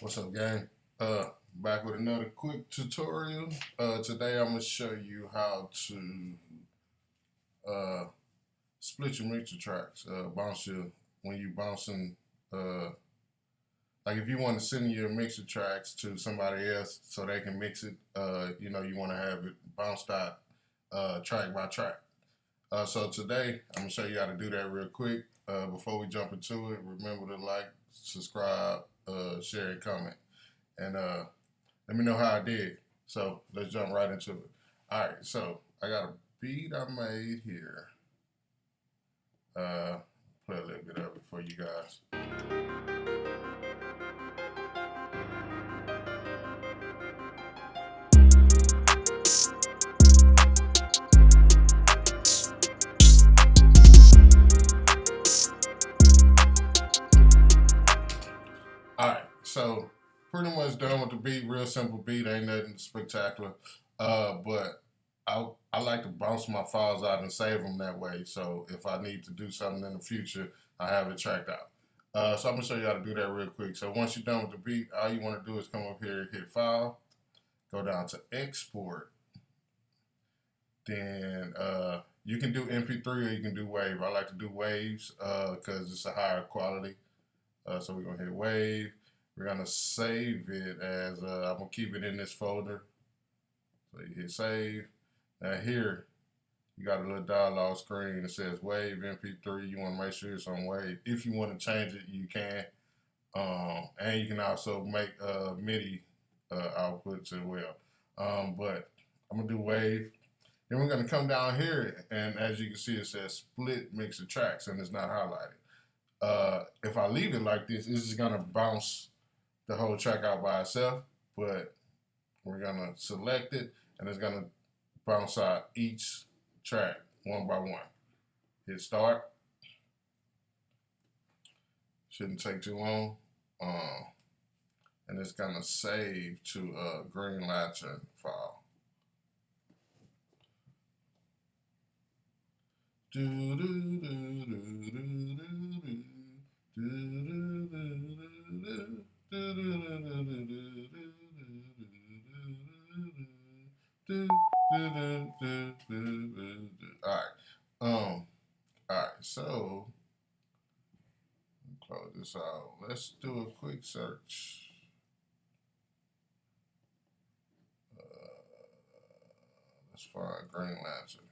What's up, gang? Uh, back with another quick tutorial. Uh, today I'm gonna show you how to uh split your mixer tracks. Uh, bounce your when you bouncing. Uh, like if you want to send your mixer tracks to somebody else so they can mix it. Uh, you know you want to have it bounced out uh track by track. Uh, so today I'm gonna show you how to do that real quick. Uh, before we jump into it, remember to like, subscribe, uh, share, and comment. And uh, let me know how I did. So let's jump right into it. All right, so I got a beat I made here. Uh, play a little bit of it for you guys. So pretty much done with the beat. Real simple beat, ain't nothing spectacular. Uh, but I I like to bounce my files out and save them that way. So if I need to do something in the future, I have it tracked out. Uh, so I'm gonna show you how to do that real quick. So once you're done with the beat, all you want to do is come up here, hit File, go down to Export. Then uh, you can do MP3 or you can do Wave. I like to do Waves because uh, it's a higher quality. Uh, so we're gonna hit Wave. We're gonna save it as uh, I'm gonna keep it in this folder. So you hit Save. Now here, you got a little dialog screen that says Wave MP3. You want to make sure it's on Wave. If you want to change it, you can. Um, and you can also make uh, MIDI uh, outputs as well. Um, but I'm gonna do Wave. Then we're gonna come down here, and as you can see, it says Split Mixer Tracks, and it's not highlighted. Uh, if I leave it like this, it's just gonna bounce the whole track out by itself. But we're gonna select it, and it's gonna bounce out each track one by one. Hit start. Shouldn't take too long. Um, and it's gonna save to a Green Lantern file. Do do do do do. Do do do do do do. All right. Um. All right. So close this out. Let's do a quick search. Uh, let's find Green Lantern.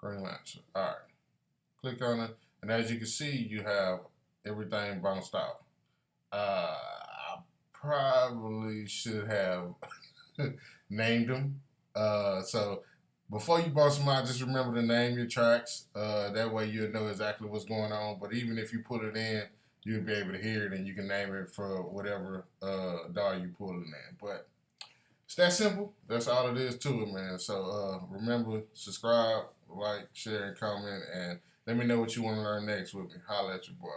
Green Lantern. All right. Click on it. And as you can see, you have everything bounced out. Uh, I probably should have named them. Uh, so before you bounce them out, just remember to name your tracks. Uh, that way you'll know exactly what's going on. But even if you put it in, you'll be able to hear it and you can name it for whatever uh, DAW you pull it in. But it's that simple. That's all it is to it, man. So uh, remember, subscribe, like, share, and comment, and let me know what you want to learn next with me. Holla at your boy.